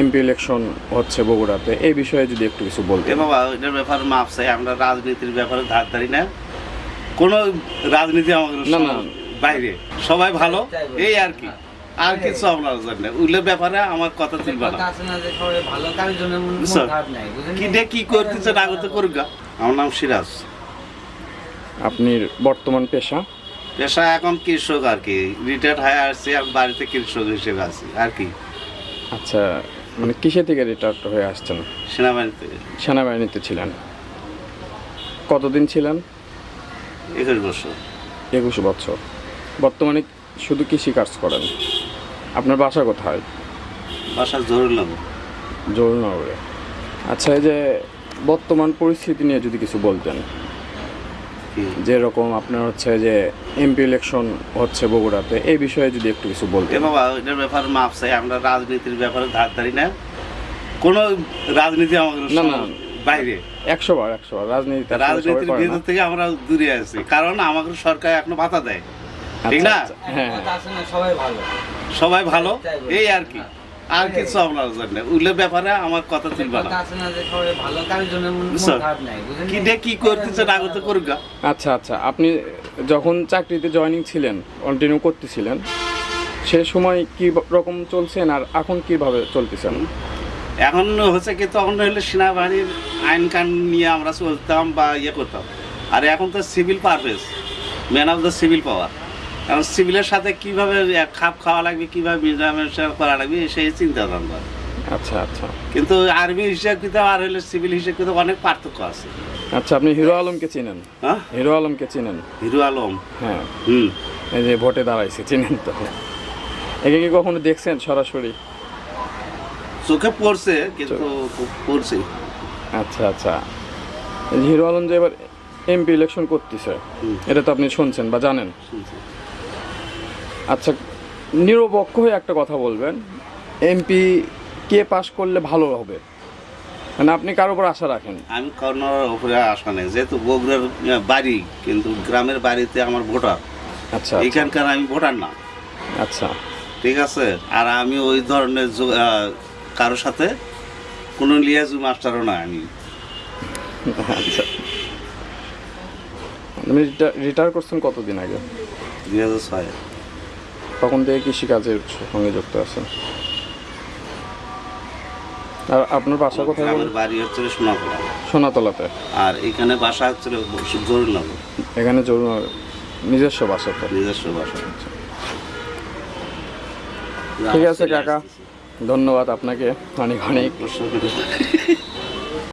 MP election হচ্ছে বগুড়াতে। এই বিষয়ে যদি একটু কিছু এ বলতেন বাবা এটার ব্যাপারে মাপ চাই আমরা রাজনীতির ব্যাপারে ধার ধারি না। কোনো রাজনীতি আমাদের না, না। বাইরে। সবাই ভালো এই আর কি। আর কিছু আপনার জন্য উল্লের ব্যাপারে আমার কথা তুলবে না। কথা আছে না যে সবাই ভালো কারোর জন্য মন মন বুঝছ? নাই কি ডে কি করতেছে না করতে করুক গা। আমার নাম সিরাজ। আপনি বর্তমান পেশা? পেশা এখন কৃষক আর কি। রিটায়ার্ড হয়ে আসছি আর বাড়িতে কৃষক হিসেবে আছি। আর কি। আচ্ছা মানে কিসে থেকে রিটায়ার্ড হয়ে আসছেন? সেনাবাহিনীতে। সেনাবাহিনীতে ছিলেন। কতদিন ছিলেন? একুশ বছর। একুশ বছর। বর্তমানে শুধু কৃষি কাজ করেন। আপনার বাসা কোথায়? বাসা জরুরি লাগবে জরুরনগরে আচ্ছা এই যে বর্তমান পরিস্থিতি নিয়ে যদি কিছু বলতেন। যেরকম আপনার হচ্ছে যে এমপি ইলেকশন হচ্ছে বগুড়াতে এই বিষয়ে যদি একটু কিছু বলতে বাবা এটার ব্যাপারে মাপ চাই আমরা রাজনীতির ব্যাপারে ধার ধারি না। কোনো রাজনীতি আমাদের না, না। বাইরে। একশো বার একশো বার। রাজনীতি রাজনীতির ভিতর থেকে আমরা দূরে আছি। কারণ আমাদের সরকার এখনও ভাতা দেয়। ঠিক না? হ্যাঁ কথা আছে না সবাই ভালো। সবাই ভালো? এই আর কি। আর কিছু আপনার জন্য উল্লের ব্যাপারে আমার কথা তুলবে না। আছে না যে সবাই ভালো কারোর জন্য বুঝছ? খারাপ নাই বুঝলেন কি ডে কি করতেছে না করতে করুক আচ্ছা আচ্ছা আপনি যখন চাকরিতে জয়েনিং ছিলেন কন্টিনিউ করতেছিলেন সে সময় কি রকম চলছেন আর এখন কীভাবে চলতেছেন? এখন হচ্ছে কি তখন হলে সেনাবাহিনীর আইন কান নিয়ে আমরা চলতাম বা ইয়ে করতাম। আর এখন তো civil Parvez man of the civil power এখন সিভিলের সাথে কীভাবে খাপ খাওয়া লাগবে কীভাবে মিলামেশা করা লাগবে সেই চিন্তা ভাবনা আচ্ছা আচ্ছা। কিন্তু আর্মি হিসেব কিন্তু আর হলে সিভিল হিসেব কিন্তু অনেক পার্থক্য আছে। আচ্ছা আপনি হিরো আলমকে চিনেন? হ্যাঁ? হিরো আলমকে চিনেন? হিরো আলম? হ্যাঁ। হুম। এই যে ভোটে দাঁড়াইছে চিনেন তো? একে কি কখনো দেখছেন সরাসরি? চোখে পড়ছে কিন্তু পড়ছে। আচ্ছা আচ্ছা। হিরো আলম যে এবার এমপি ইলেকশন করতেছে এটা তো আপনি শুনছেন বা জানেন। আচ্ছা নিরপেক্ষ হয়ে একটা কথা বলবেন। এমপি কে পাশ করলে ভালো হবে? মানে আপনি কার উপর আশা রাখেন? আমি কর্নার উপরে আশা নেই যেহেতু বগুড়ার বাড়ি কিন্তু গ্রামের বাড়িতে আমার ভোটার। আচ্ছা এখানকার আমি ভোটার না। আচ্ছা। ঠিক আছে? আর আমি ওই ধরনের কারোর সাথে কোনো লিয়াজু মাস্টারও না আমি। আচ্ছা। আপনি রিটায়ার করছেন কতদিন আগে? দুই হাজার ছয়। তখন থেকে কৃষিকাজের সঙ্গে যুক্ত আছেন। আর আপনার বাসা কোথায় গ্রামের বাড়ি হচ্ছে সোনাতলা। সোনাতলাতে। আর এখানে বাসা হচ্ছে জরুরিনগর। এখানে জরুর নিজস্ব বাসা তো? নিজস্ব বাসা। ঠিক আছে কাকা। ধন্যবাদ আপনাকে। অনেক অনেক।